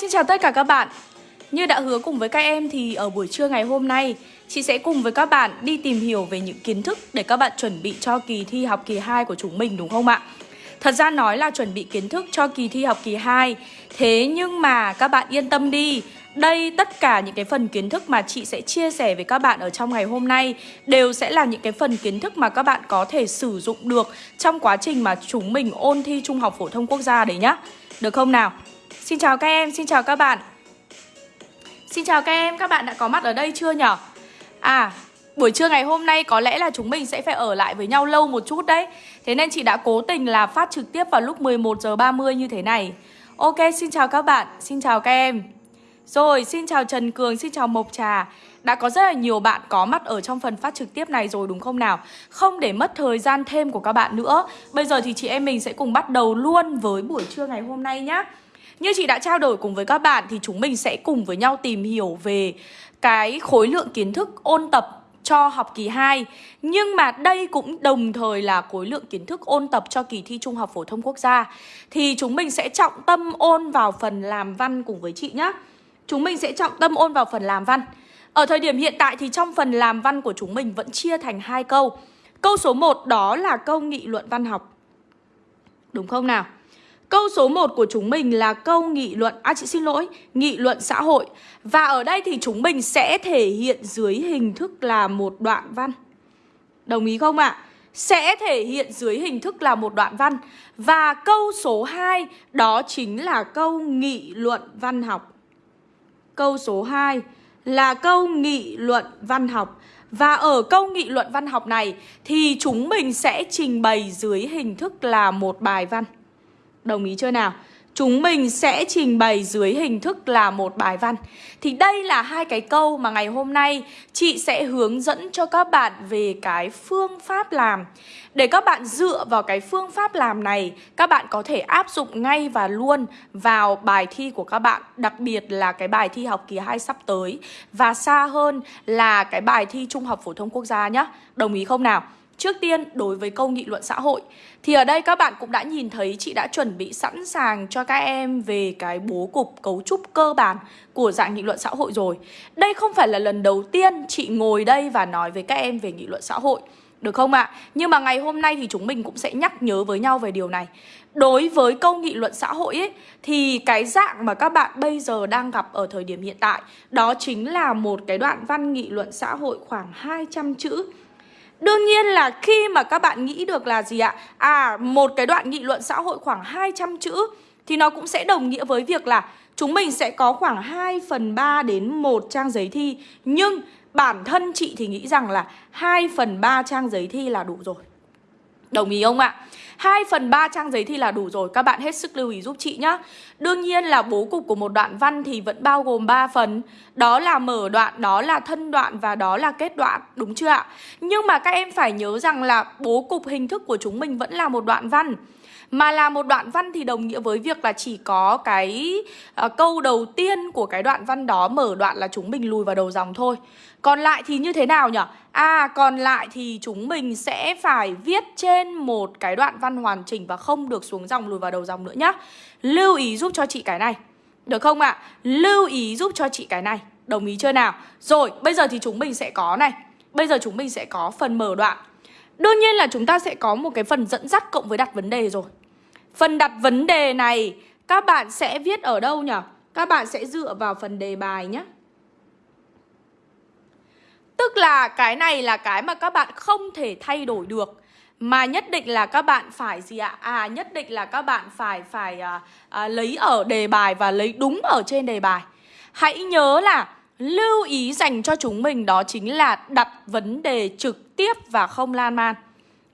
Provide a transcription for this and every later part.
Xin chào tất cả các bạn Như đã hứa cùng với các em thì ở buổi trưa ngày hôm nay, Chị sẽ cùng với các bạn đi tìm hiểu về những kiến thức để các bạn chuẩn bị cho kỳ thi học kỳ 2 của chúng mình, đúng không ạ? Thật ra nói là chuẩn bị kiến thức cho kỳ thi học kỳ 2 Thế nhưng mà các bạn yên tâm đi đây, tất cả những cái phần kiến thức mà chị sẽ chia sẻ với các bạn ở trong ngày hôm nay Đều sẽ là những cái phần kiến thức mà các bạn có thể sử dụng được Trong quá trình mà chúng mình ôn thi Trung học Phổ thông Quốc gia đấy nhá Được không nào? Xin chào các em, xin chào các bạn. Xin chào các em, các bạn đã có mặt ở đây chưa nhở? À, buổi trưa ngày hôm nay có lẽ là chúng mình sẽ phải ở lại với nhau lâu một chút đấy. Thế nên chị đã cố tình là phát trực tiếp vào lúc 11 giờ 30 như thế này. Ok, xin chào các bạn, xin chào các em. Rồi, xin chào Trần Cường, xin chào Mộc Trà. Đã có rất là nhiều bạn có mặt ở trong phần phát trực tiếp này rồi đúng không nào? Không để mất thời gian thêm của các bạn nữa. Bây giờ thì chị em mình sẽ cùng bắt đầu luôn với buổi trưa ngày hôm nay nhé như chị đã trao đổi cùng với các bạn thì chúng mình sẽ cùng với nhau tìm hiểu về cái khối lượng kiến thức ôn tập cho học kỳ 2 Nhưng mà đây cũng đồng thời là khối lượng kiến thức ôn tập cho kỳ thi Trung học Phổ thông Quốc gia. Thì chúng mình sẽ trọng tâm ôn vào phần làm văn cùng với chị nhé Chúng mình sẽ trọng tâm ôn vào phần làm văn. Ở thời điểm hiện tại thì trong phần làm văn của chúng mình vẫn chia thành hai câu. Câu số 1 đó là câu nghị luận văn học. Đúng không nào? Câu số 1 của chúng mình là câu nghị luận, à chị xin lỗi, nghị luận xã hội Và ở đây thì chúng mình sẽ thể hiện dưới hình thức là một đoạn văn Đồng ý không ạ? À? Sẽ thể hiện dưới hình thức là một đoạn văn Và câu số 2 đó chính là câu nghị luận văn học Câu số 2 là câu nghị luận văn học và ở câu nghị luận văn học này thì chúng mình sẽ trình bày dưới hình thức là một bài văn. Đồng ý chưa nào? Chúng mình sẽ trình bày dưới hình thức là một bài văn Thì đây là hai cái câu mà ngày hôm nay chị sẽ hướng dẫn cho các bạn về cái phương pháp làm Để các bạn dựa vào cái phương pháp làm này, Các bạn có thể áp dụng ngay và luôn vào bài thi của các bạn, Đặc biệt là cái bài thi học kỳ 2 sắp tới Và xa hơn là cái bài thi Trung học Phổ thông Quốc gia nhé Đồng ý không nào? Trước tiên, đối với câu nghị luận xã hội Thì ở đây các bạn cũng đã nhìn thấy chị đã chuẩn bị sẵn sàng cho các em về cái bố cục cấu trúc cơ bản của dạng nghị luận xã hội rồi Đây không phải là lần đầu tiên chị ngồi đây và nói với các em về nghị luận xã hội được không ạ? À? Nhưng mà ngày hôm nay thì chúng mình cũng sẽ nhắc nhớ với nhau về điều này Đối với câu nghị luận xã hội ấy Thì cái dạng mà các bạn bây giờ đang gặp ở thời điểm hiện tại Đó chính là một cái đoạn văn nghị luận xã hội khoảng 200 chữ Đương nhiên là khi mà các bạn nghĩ được là gì ạ? À, một cái đoạn nghị luận xã hội khoảng 200 chữ Thì nó cũng sẽ đồng nghĩa với việc là Chúng mình sẽ có khoảng 2 phần 3 đến một trang giấy thi Nhưng bản thân chị thì nghĩ rằng là 2 phần 3 trang giấy thi là đủ rồi Đồng ý không ạ? 2 phần 3 trang giấy thi là đủ rồi Các bạn hết sức lưu ý giúp chị nhé Đương nhiên là bố cục của một đoạn văn thì vẫn bao gồm 3 phần Đó là mở đoạn, đó là thân đoạn và đó là kết đoạn Đúng chưa ạ? Nhưng mà các em phải nhớ rằng là bố cục hình thức của chúng mình vẫn là một đoạn văn mà là một đoạn văn thì đồng nghĩa với việc là chỉ có cái uh, câu đầu tiên của cái đoạn văn đó mở đoạn là chúng mình lùi vào đầu dòng thôi còn lại thì như thế nào nhỉ? À còn lại thì chúng mình sẽ phải viết trên một cái đoạn văn hoàn chỉnh và không được xuống dòng lùi vào đầu dòng nữa nhá Lưu ý giúp cho chị cái này Được không ạ? À? Lưu ý giúp cho chị cái này Đồng ý chưa nào? Rồi, bây giờ thì chúng mình sẽ có này Bây giờ chúng mình sẽ có phần mở đoạn Đương nhiên là chúng ta sẽ có một cái phần dẫn dắt cộng với đặt vấn đề rồi Phần đặt vấn đề này, các bạn sẽ viết ở đâu nhỉ? Các bạn sẽ dựa vào phần đề bài nhé. Tức là cái này là cái mà các bạn không thể thay đổi được mà nhất định là các bạn phải gì ạ? À nhất định là các bạn phải phải à, à, lấy ở đề bài và lấy đúng ở trên đề bài. Hãy nhớ là lưu ý dành cho chúng mình đó chính là đặt vấn đề trực tiếp và không lan man.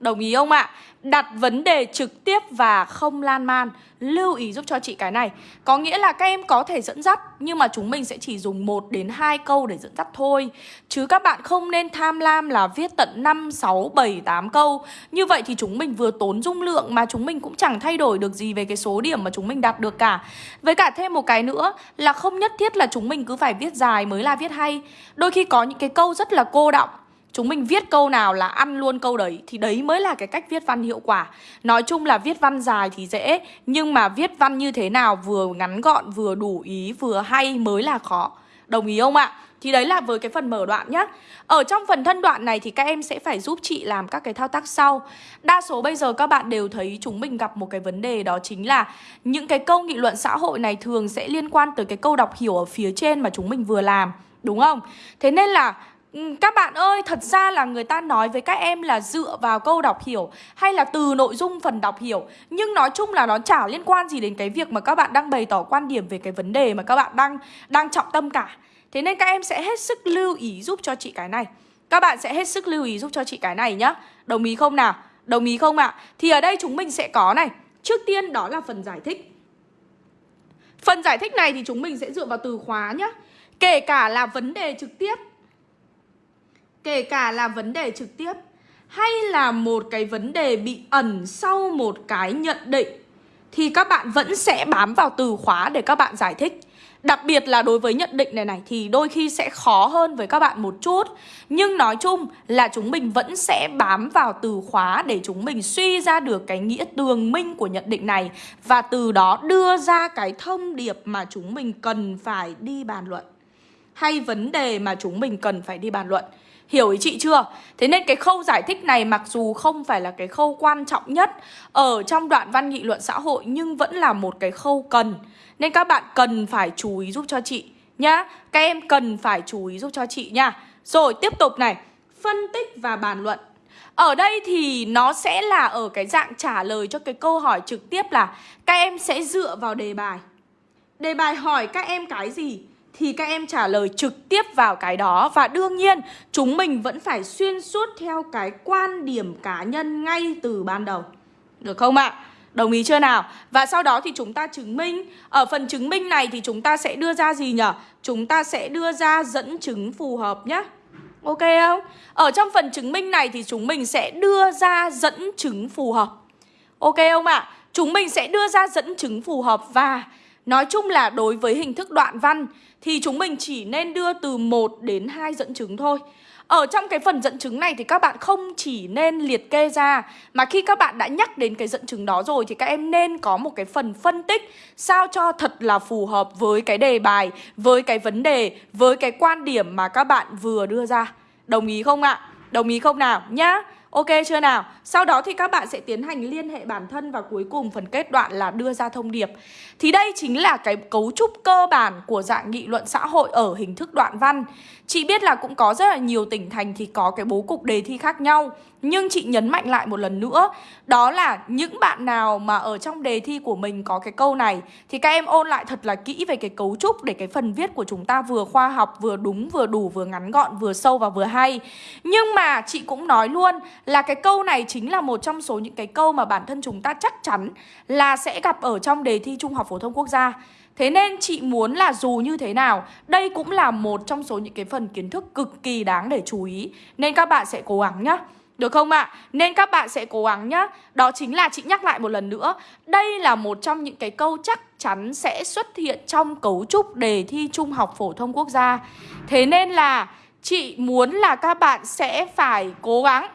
Đồng ý không ạ? Đặt vấn đề trực tiếp và không lan man. Lưu ý giúp cho chị cái này. Có nghĩa là các em có thể dẫn dắt Nhưng mà chúng mình sẽ chỉ dùng 1 đến 2 câu để dẫn dắt thôi. Chứ các bạn không nên tham lam là viết tận 5, 6, 7, 8 câu. Như vậy thì chúng mình vừa tốn dung lượng Mà chúng mình cũng chẳng thay đổi được gì về cái số điểm mà chúng mình đạt được cả. Với cả thêm một cái nữa Là không nhất thiết là chúng mình cứ phải viết dài mới là viết hay. Đôi khi có những cái câu rất là cô động Chúng mình viết câu nào là ăn luôn câu đấy, Thì đấy mới là cái cách viết văn hiệu quả Nói chung là viết văn dài thì dễ, Nhưng mà viết văn như thế nào vừa ngắn gọn, vừa đủ ý, vừa hay mới là khó Đồng ý không ạ? Thì đấy là với cái phần mở đoạn nhá Ở trong phần thân đoạn này thì các em sẽ phải giúp chị làm các cái thao tác sau Đa số bây giờ các bạn đều thấy chúng mình gặp một cái vấn đề đó chính là Những cái câu nghị luận xã hội này thường sẽ liên quan tới cái câu đọc hiểu ở phía trên mà chúng mình vừa làm, Đúng không? Thế nên là Ừ, các bạn ơi, thật ra là người ta nói với các em là dựa vào câu đọc hiểu hay là từ nội dung phần đọc hiểu Nhưng nói chung là nó chả liên quan gì đến cái việc mà các bạn đang bày tỏ quan điểm về cái vấn đề mà các bạn đang đang trọng tâm cả Thế nên các em sẽ hết sức lưu ý giúp cho chị cái này Các bạn sẽ hết sức lưu ý giúp cho chị cái này nhá Đồng ý không nào? Đồng ý không ạ? À? Thì ở đây chúng mình sẽ có này Trước tiên đó là phần giải thích Phần giải thích này thì chúng mình sẽ dựa vào từ khóa nhá Kể cả là vấn đề trực tiếp Kể cả là vấn đề trực tiếp, Hay là một cái vấn đề bị ẩn sau một cái nhận định, Thì các bạn vẫn sẽ bám vào từ khóa để các bạn giải thích. Đặc biệt là đối với nhận định này này, thì đôi khi sẽ khó hơn với các bạn một chút. Nhưng nói chung là chúng mình vẫn sẽ bám vào từ khóa để chúng mình suy ra được cái nghĩa tường minh của nhận định này, Và từ đó đưa ra cái thông điệp mà chúng mình cần phải đi bàn luận. Hay vấn đề mà chúng mình cần phải đi bàn luận. Hiểu ý chị chưa? Thế nên cái khâu giải thích này mặc dù không phải là cái khâu quan trọng nhất Ở trong đoạn văn nghị luận xã hội, Nhưng vẫn là một cái khâu cần. Nên các bạn cần phải chú ý giúp cho chị nhá. Các em cần phải chú ý giúp cho chị nha. Rồi, tiếp tục này. Phân tích và bàn luận. Ở đây thì nó sẽ là ở cái dạng trả lời cho cái câu hỏi trực tiếp là Các em sẽ dựa vào đề bài. Đề bài hỏi các em cái gì? Thì các em trả lời trực tiếp vào cái đó Và đương nhiên, chúng mình vẫn phải xuyên suốt theo cái quan điểm cá nhân ngay từ ban đầu Được không ạ? À? Đồng ý chưa nào? Và sau đó thì chúng ta chứng minh Ở phần chứng minh này thì chúng ta sẽ đưa ra gì nhỉ? Chúng ta sẽ đưa ra dẫn chứng phù hợp nhé Ok không? Ở trong phần chứng minh này thì chúng mình sẽ đưa ra dẫn chứng phù hợp Ok không ạ? À? Chúng mình sẽ đưa ra dẫn chứng phù hợp và Nói chung là đối với hình thức đoạn văn Thì chúng mình chỉ nên đưa từ 1 đến 2 dẫn chứng thôi ở trong cái phần dẫn chứng này thì các bạn không chỉ nên liệt kê ra, Mà khi các bạn đã nhắc đến cái dẫn chứng đó rồi Thì các em nên có một cái phần phân tích Sao cho thật là phù hợp với cái đề bài, Với cái vấn đề, Với cái quan điểm mà các bạn vừa đưa ra Đồng ý không ạ? Đồng ý không nào? Nhá Ok chưa nào? Sau đó thì các bạn sẽ tiến hành liên hệ bản thân và cuối cùng phần kết đoạn là đưa ra thông điệp. Thì đây chính là cái cấu trúc cơ bản của dạng nghị luận xã hội ở hình thức đoạn văn. Chị biết là cũng có rất là nhiều tỉnh thành thì có cái bố cục đề thi khác nhau nhưng chị nhấn mạnh lại một lần nữa Đó là những bạn nào mà ở trong đề thi của mình có cái câu này Thì các em ôn lại thật là kỹ về cái cấu trúc Để cái phần viết của chúng ta vừa khoa học, vừa đúng, vừa đủ, vừa ngắn gọn, vừa sâu và vừa hay. Nhưng mà chị cũng nói luôn là cái câu này chính là một trong số những cái câu mà bản thân chúng ta chắc chắn Là sẽ gặp ở trong đề thi Trung học Phổ thông Quốc gia. Thế nên chị muốn là dù như thế nào Đây cũng là một trong số những cái phần kiến thức cực kỳ đáng để chú ý. Nên các bạn sẽ cố gắng nhá được không ạ? À? Nên các bạn sẽ cố gắng nhá Đó chính là chị nhắc lại một lần nữa Đây là một trong những cái câu chắc chắn sẽ xuất hiện trong cấu trúc đề thi Trung học Phổ thông Quốc gia Thế nên là chị muốn là các bạn sẽ phải cố gắng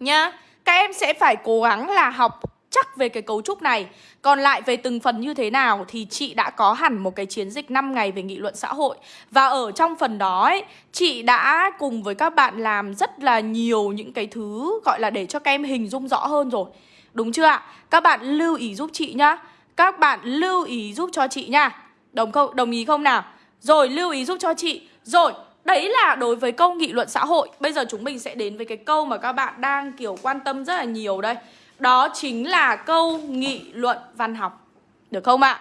Nhá Các em sẽ phải cố gắng là học chắc về cái cấu trúc này. Còn lại về từng phần như thế nào thì chị đã có hẳn một cái chiến dịch 5 ngày về nghị luận xã hội. Và ở trong phần đó ấy, chị đã cùng với các bạn làm rất là nhiều những cái thứ gọi là để cho các em hình dung rõ hơn rồi. Đúng chưa ạ? Các bạn lưu ý giúp chị nhá. Các bạn lưu ý giúp cho chị nha. Đồng không? Đồng ý không nào? Rồi lưu ý giúp cho chị. Rồi Đấy là đối với câu nghị luận xã hội. Bây giờ chúng mình sẽ đến với cái câu mà các bạn đang kiểu quan tâm rất là nhiều đây đó chính là câu nghị luận văn học Được không ạ?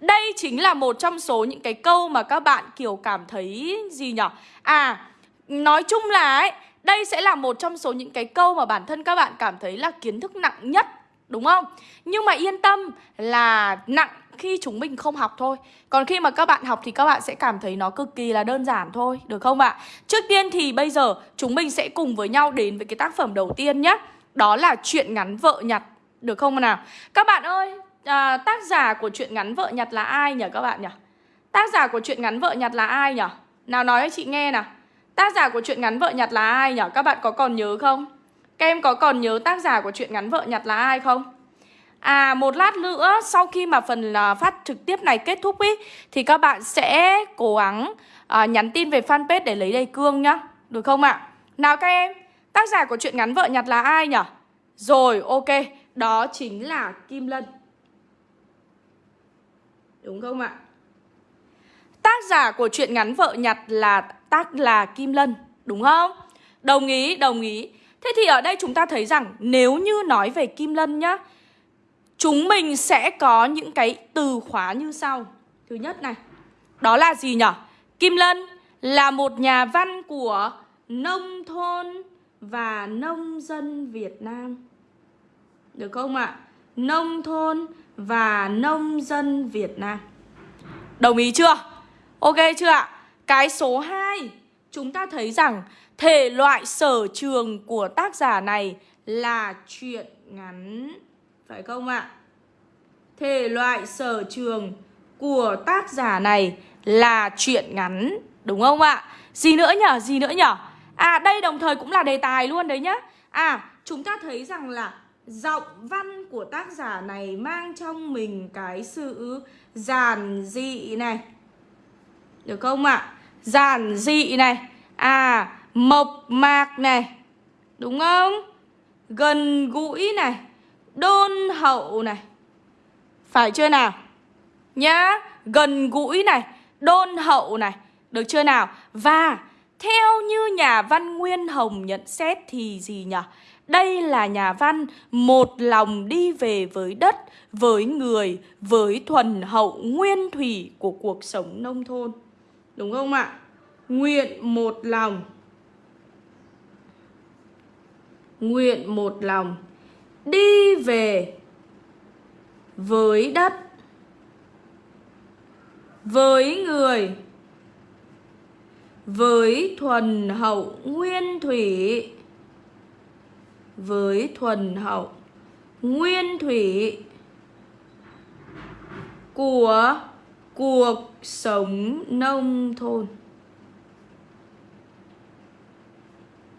Đây chính là một trong số những cái câu mà các bạn kiểu cảm thấy gì nhỉ? À, nói chung là ấy, đây sẽ là một trong số những cái câu mà bản thân các bạn cảm thấy là kiến thức nặng nhất Đúng không? Nhưng mà yên tâm là nặng khi chúng mình không học thôi Còn khi mà các bạn học thì các bạn sẽ cảm thấy nó cực kỳ là đơn giản thôi Được không ạ? Trước tiên thì bây giờ chúng mình sẽ cùng với nhau đến với cái tác phẩm đầu tiên nhé đó là chuyện ngắn vợ nhặt Được không nào Các bạn ơi à, Tác giả của chuyện ngắn vợ nhặt là ai nhỉ các bạn nhỉ Tác giả của chuyện ngắn vợ nhặt là ai nhỉ Nào nói cho chị nghe nào Tác giả của chuyện ngắn vợ nhặt là ai nhỉ? Các bạn có còn nhớ không? Các em có còn nhớ tác giả của chuyện ngắn vợ nhặt là ai không? À một lát nữa sau khi mà phần uh, phát trực tiếp này kết thúc ý Thì các bạn sẽ cố gắng uh, nhắn tin về fanpage để lấy đầy cương nhá Được không ạ? Nào các em, tác giả của truyện ngắn vợ nhặt là ai nhỉ? Rồi ok, đó chính là Kim Lân Đúng không ạ? Tác giả của truyện ngắn vợ nhặt là tác là Kim Lân Đúng không? Đồng ý, đồng ý Thế thì ở đây chúng ta thấy rằng nếu như nói về Kim Lân nhá Chúng mình sẽ có những cái từ khóa như sau Thứ nhất này Đó là gì nhỉ? Kim Lân là một nhà văn của nông thôn và nông dân Việt Nam Được không ạ? À? Nông thôn và nông dân Việt Nam Đồng ý chưa? Ok chưa ạ? Cái số 2 Chúng ta thấy rằng thể loại sở trường của tác giả này là truyện ngắn Phải không ạ? Thể loại sở trường của tác giả này là truyện ngắn Đúng không ạ? Gì nữa nhở? Gì nữa nhở? À đây đồng thời cũng là đề tài luôn đấy nhá À chúng ta thấy rằng là Giọng văn của tác giả này mang trong mình cái sự giản dị này Được không ạ? À? Giản dị này À mộc mạc này Đúng không? Gần gũi này Đôn hậu này Phải chưa nào? Nhá, Gần gũi này Đôn hậu này Được chưa nào? Và theo như nhà văn Nguyên Hồng nhận xét thì gì nhỉ? Đây là nhà văn một lòng đi về với đất, với người, với thuần hậu nguyên thủy của cuộc sống nông thôn. Đúng không ạ? Nguyện một lòng Nguyện một lòng Đi về Với đất Với người với thuần hậu nguyên thủy. Với thuần hậu nguyên thủy của cuộc sống nông thôn.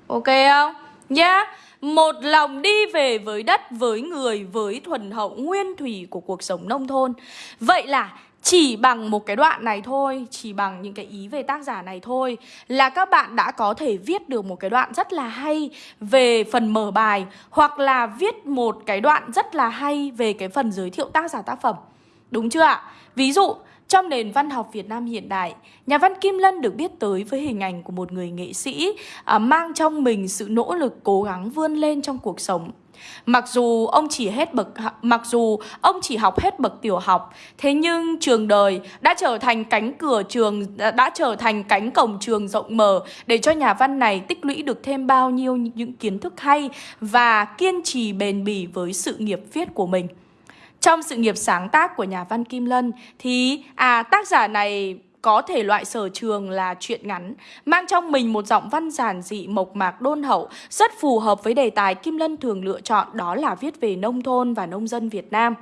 Ok không? Nhá. Một lòng đi về với đất, với người, với thuần hậu nguyên thủy của cuộc sống nông thôn. Vậy là chỉ bằng một cái đoạn này thôi Chỉ bằng những cái ý về tác giả này thôi Là các bạn đã có thể viết được một cái đoạn rất là hay Về phần mở bài Hoặc là viết một cái đoạn rất là hay Về cái phần giới thiệu tác giả tác phẩm Đúng chưa ạ? Ví dụ trong nền văn học Việt Nam hiện đại, nhà văn Kim Lân được biết tới với hình ảnh của một người nghệ sĩ à, mang trong mình sự nỗ lực cố gắng vươn lên trong cuộc sống. Mặc dù ông chỉ hết bậc mặc dù ông chỉ học hết bậc tiểu học, thế nhưng trường đời đã trở thành cánh cửa trường đã trở thành cánh cổng trường rộng mở để cho nhà văn này tích lũy được thêm bao nhiêu những kiến thức hay và kiên trì bền bỉ với sự nghiệp viết của mình. Trong sự nghiệp sáng tác của nhà văn Kim Lân thì à tác giả này có thể loại sở trường là chuyện ngắn, mang trong mình một giọng văn giản dị mộc mạc đôn hậu, rất phù hợp với đề tài Kim Lân thường lựa chọn đó là viết về nông thôn và nông dân Việt Nam.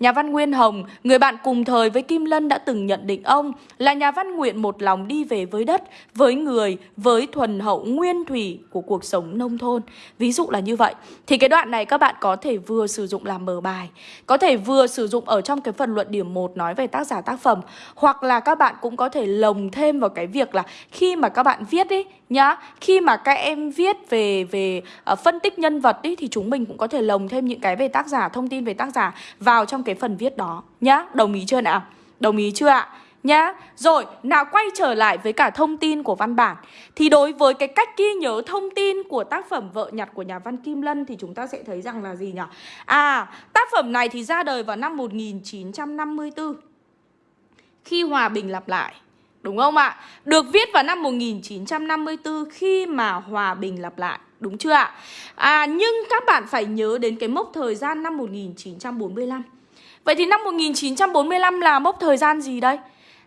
Nhà văn Nguyên Hồng, người bạn cùng thời với Kim Lân đã từng nhận định ông là nhà văn nguyện một lòng đi về với đất, với người, với thuần hậu nguyên thủy của cuộc sống nông thôn. Ví dụ là như vậy. Thì cái đoạn này các bạn có thể vừa sử dụng làm mở bài, có thể vừa sử dụng ở trong cái phần luận điểm 1 nói về tác giả tác phẩm, hoặc là các bạn cũng có có thể lồng thêm vào cái việc là khi mà các bạn viết ý nhá, khi mà các em viết về về uh, phân tích nhân vật ý thì chúng mình cũng có thể lồng thêm những cái về tác giả, thông tin về tác giả vào trong cái phần viết đó nhá. Đồng ý chưa nào? Đồng ý chưa ạ? nhá. Rồi, nào quay trở lại với cả thông tin của văn bản Thì đối với cái cách ghi nhớ thông tin của tác phẩm Vợ nhặt của nhà văn Kim Lân Thì chúng ta sẽ thấy rằng là gì nhỉ? À, tác phẩm này thì ra đời vào năm 1954 khi hòa bình lặp lại Đúng không ạ? Được viết vào năm 1954 khi mà hòa bình lặp lại Đúng chưa ạ? À, nhưng các bạn phải nhớ đến cái mốc thời gian năm 1945 Vậy thì năm 1945 là mốc thời gian gì đây?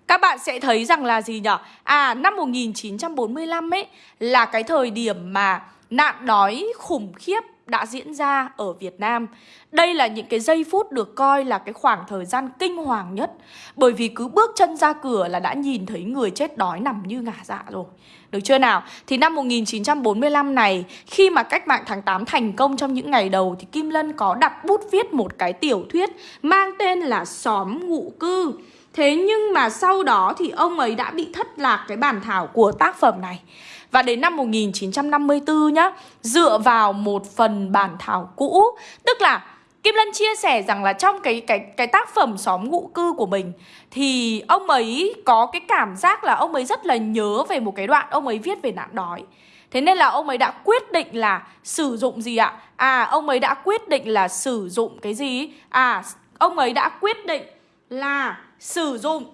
Các bạn sẽ thấy rằng là gì nhỉ? À, năm 1945 ấy là cái thời điểm mà nạn đói khủng khiếp đã diễn ra ở Việt Nam. Đây là những cái giây phút được coi là cái khoảng thời gian kinh hoàng nhất Bởi vì cứ bước chân ra cửa là đã nhìn thấy người chết đói nằm như ngả dạ rồi được chưa nào? Thì năm 1945 này, khi mà cách mạng tháng 8 thành công trong những ngày đầu thì Kim Lân có đặt bút viết một cái tiểu thuyết mang tên là Xóm Ngụ Cư. Thế nhưng mà sau đó thì ông ấy đã bị thất lạc cái bản thảo của tác phẩm này. Và đến năm 1954 nhá, dựa vào một phần bản thảo cũ, tức là Kim Lân chia sẻ rằng là trong cái cái cái tác phẩm xóm ngụ cư của mình thì ông ấy có cái cảm giác là ông ấy rất là nhớ về một cái đoạn ông ấy viết về nạn đói. Thế nên là ông ấy đã quyết định là sử dụng gì ạ? À, ông ấy đã quyết định là sử dụng cái gì? À, ông ấy đã quyết định là sử dụng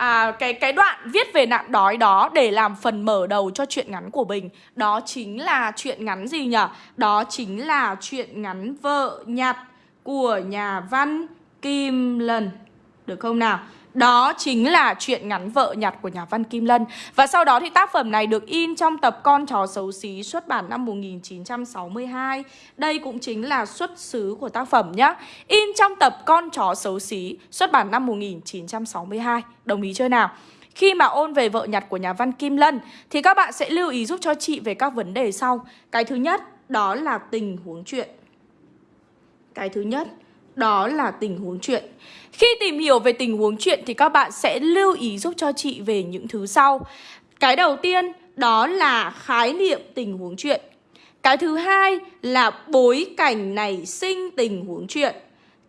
à, cái cái đoạn viết về nạn đói đó để làm phần mở đầu cho chuyện ngắn của mình đó chính là chuyện ngắn gì nhỉ đó chính là chuyện ngắn vợ nhặt của nhà văn Kim lần được không nào? Đó chính là chuyện ngắn vợ nhặt của nhà văn Kim Lân. Và sau đó thì tác phẩm này được in trong tập Con chó xấu xí xuất bản năm 1962 Đây cũng chính là xuất xứ của tác phẩm nhá. In trong tập Con chó xấu xí xuất bản năm 1962 Đồng ý chưa nào? Khi mà ôn về vợ nhặt của nhà văn Kim Lân, Thì các bạn sẽ lưu ý giúp cho chị về các vấn đề sau. Cái thứ nhất, đó là tình huống chuyện. Cái thứ nhất đó là tình huống chuyện. Khi tìm hiểu về tình huống chuyện thì các bạn sẽ lưu ý giúp cho chị về những thứ sau. Cái đầu tiên, đó là khái niệm tình huống chuyện. Cái thứ hai là bối cảnh nảy sinh tình huống chuyện.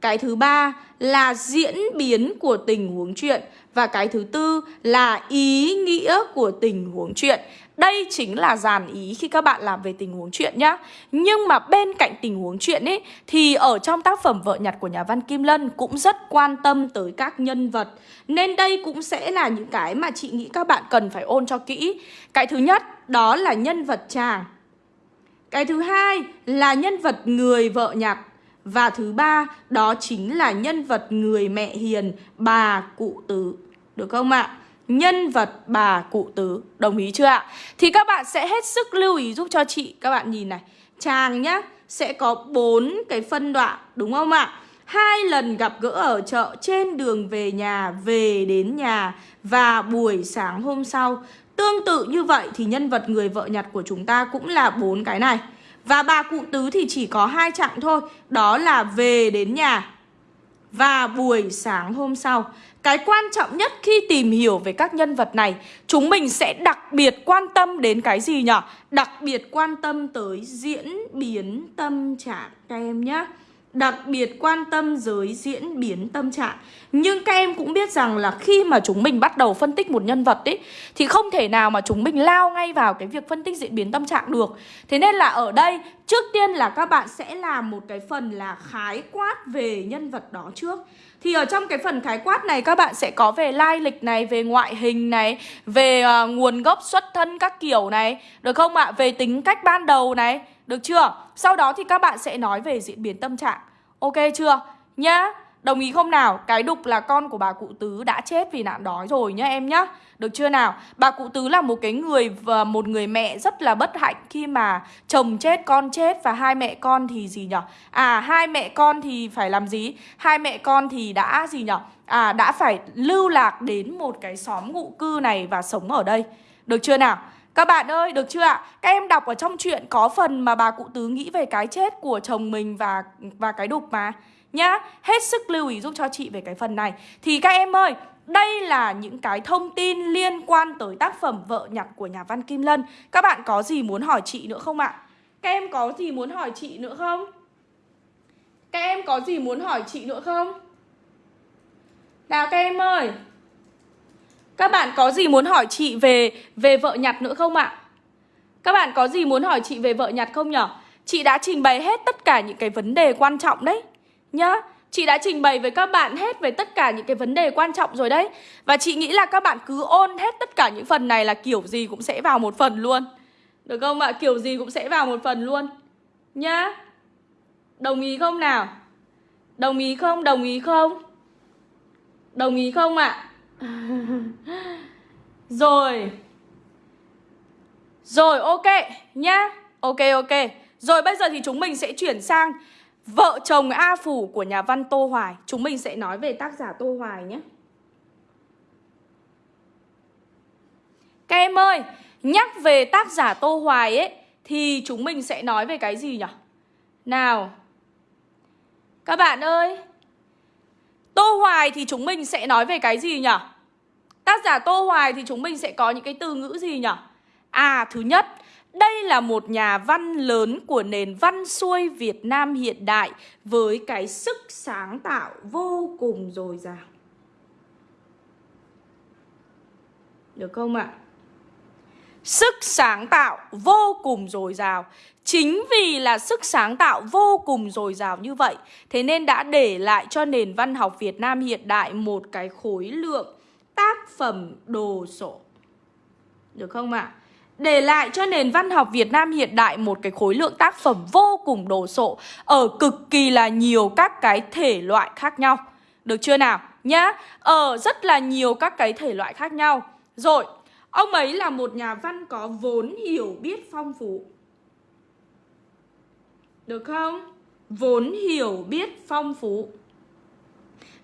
Cái thứ ba là diễn biến của tình huống chuyện. Và cái thứ tư là ý nghĩa của tình huống chuyện đây chính là dàn ý khi các bạn làm về tình huống chuyện nhá. Nhưng mà bên cạnh tình huống chuyện ấy Thì ở trong tác phẩm Vợ nhặt của nhà văn Kim Lân Cũng rất quan tâm tới các nhân vật. Nên đây cũng sẽ là những cái mà chị nghĩ các bạn cần phải ôn cho kỹ. Cái thứ nhất đó là nhân vật chàng. Cái thứ hai là nhân vật người vợ nhặt. Và thứ ba đó chính là nhân vật người mẹ hiền bà cụ tử, Được không ạ? Nhân vật bà cụ tứ. Đồng ý chưa ạ? Thì các bạn sẽ hết sức lưu ý giúp cho chị, Các bạn nhìn này. Chàng nhá, Sẽ có bốn cái phân đoạn, Đúng không ạ? Hai lần gặp gỡ ở chợ, Trên đường về nhà, Về đến nhà. Và buổi sáng hôm sau, Tương tự như vậy thì nhân vật người vợ nhặt của chúng ta Cũng là bốn cái này. Và bà cụ tứ thì chỉ có hai chặng thôi, Đó là về đến nhà. Và buổi sáng hôm sau, cái quan trọng nhất khi tìm hiểu về các nhân vật này, Chúng mình sẽ đặc biệt quan tâm đến cái gì nhỉ? Đặc biệt quan tâm tới diễn biến tâm trạng các em nhé Đặc biệt quan tâm giới diễn biến tâm trạng. Nhưng các em cũng biết rằng là khi mà chúng mình bắt đầu phân tích một nhân vật ấy Thì không thể nào mà chúng mình lao ngay vào cái việc phân tích diễn biến tâm trạng được. Thế nên là ở đây trước tiên là các bạn sẽ làm một cái phần là khái quát về nhân vật đó trước. Thì ở trong cái phần khái quát này các bạn sẽ có về lai lịch này, về ngoại hình này, về uh, nguồn gốc xuất thân các kiểu này, được không ạ? Về tính cách ban đầu này, được chưa? Sau đó thì các bạn sẽ nói về diễn biến tâm trạng. Ok chưa? Nhá. Đồng ý không nào? Cái đục là con của bà cụ tứ đã chết vì nạn đói rồi nhá em nhá. Được chưa nào? Bà cụ tứ là một cái người và một người mẹ rất là bất hạnh khi mà chồng chết, con chết và hai mẹ con thì gì nhở? À hai mẹ con thì phải làm gì? Hai mẹ con thì đã gì nhở? À đã phải lưu lạc đến một cái xóm ngụ cư này và sống ở đây. Được chưa nào? Các bạn ơi, được chưa ạ? Các em đọc ở trong chuyện có phần mà bà cụ tứ nghĩ về cái chết của chồng mình và và cái đục mà nhá Hết sức lưu ý giúp cho chị về cái phần này Thì các em ơi đây là những cái thông tin liên quan tới tác phẩm Vợ nhặt của nhà văn Kim Lân Các bạn có gì muốn hỏi chị nữa không ạ? Các em có gì muốn hỏi chị nữa không? Các em có gì muốn hỏi chị nữa không? Nào các em ơi các bạn có gì muốn hỏi chị về về vợ nhặt nữa không ạ? Các bạn có gì muốn hỏi chị về vợ nhặt không nhở? Chị đã trình bày hết tất cả những cái vấn đề quan trọng đấy, Nhá Chị đã trình bày với các bạn hết về tất cả những cái vấn đề quan trọng rồi đấy Và chị nghĩ là các bạn cứ ôn hết tất cả những phần này là kiểu gì cũng sẽ vào một phần luôn Được không ạ? Kiểu gì cũng sẽ vào một phần luôn, Nhá Đồng ý không nào? Đồng ý không? Đồng ý không? Đồng ý không ạ? rồi. Rồi ok nhá. Ok ok. Rồi bây giờ thì chúng mình sẽ chuyển sang Vợ chồng A Phủ của nhà văn Tô Hoài. Chúng mình sẽ nói về tác giả Tô Hoài nhé. Các em ơi, nhắc về tác giả Tô Hoài ấy Thì chúng mình sẽ nói về cái gì nhỉ? Nào. Các bạn ơi Tô Hoài thì chúng mình sẽ nói về cái gì nhỉ? Tác giả Tô Hoài thì chúng mình sẽ có những cái từ ngữ gì nhỉ? À, thứ nhất đây là một nhà văn lớn của nền văn xuôi Việt Nam hiện đại với cái sức sáng tạo vô cùng dồi dào. Được không ạ? Sức sáng tạo vô cùng dồi dào. Chính vì là sức sáng tạo vô cùng dồi dào như vậy, thế nên đã để lại cho nền văn học Việt Nam hiện đại một cái khối lượng tác phẩm đồ sộ. Được không ạ? để lại cho nền văn học Việt Nam hiện đại một cái khối lượng tác phẩm vô cùng đồ sộ ở cực kỳ là nhiều các cái thể loại khác nhau. Được chưa nào? Nhá, ở rất là nhiều các cái thể loại khác nhau. Rồi, ông ấy là một nhà văn có vốn hiểu biết phong phú. Được không? Vốn hiểu biết phong phú.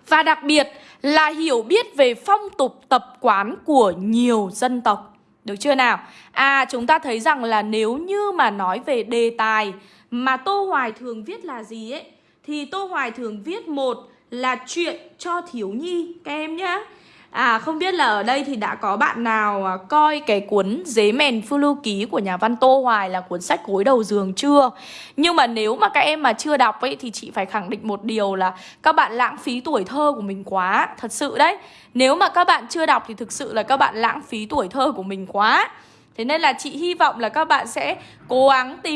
Và đặc biệt là hiểu biết về phong tục tập quán của nhiều dân tộc. Được chưa nào? À chúng ta thấy rằng là nếu như mà nói về đề tài mà Tô Hoài thường viết là gì ấy, Thì Tô Hoài thường viết một là chuyện cho thiếu nhi, các em nhá À không biết là ở đây thì đã có bạn nào à, coi cái cuốn Dế mèn phương lưu ký của nhà văn Tô Hoài là cuốn sách gối đầu giường chưa? Nhưng mà nếu mà các em mà chưa đọc ấy thì chị phải khẳng định một điều là các bạn lãng phí tuổi thơ của mình quá, thật sự đấy. Nếu mà các bạn chưa đọc thì thực sự là các bạn lãng phí tuổi thơ của mình quá. Thế nên là chị hy vọng là các bạn sẽ cố gắng tìm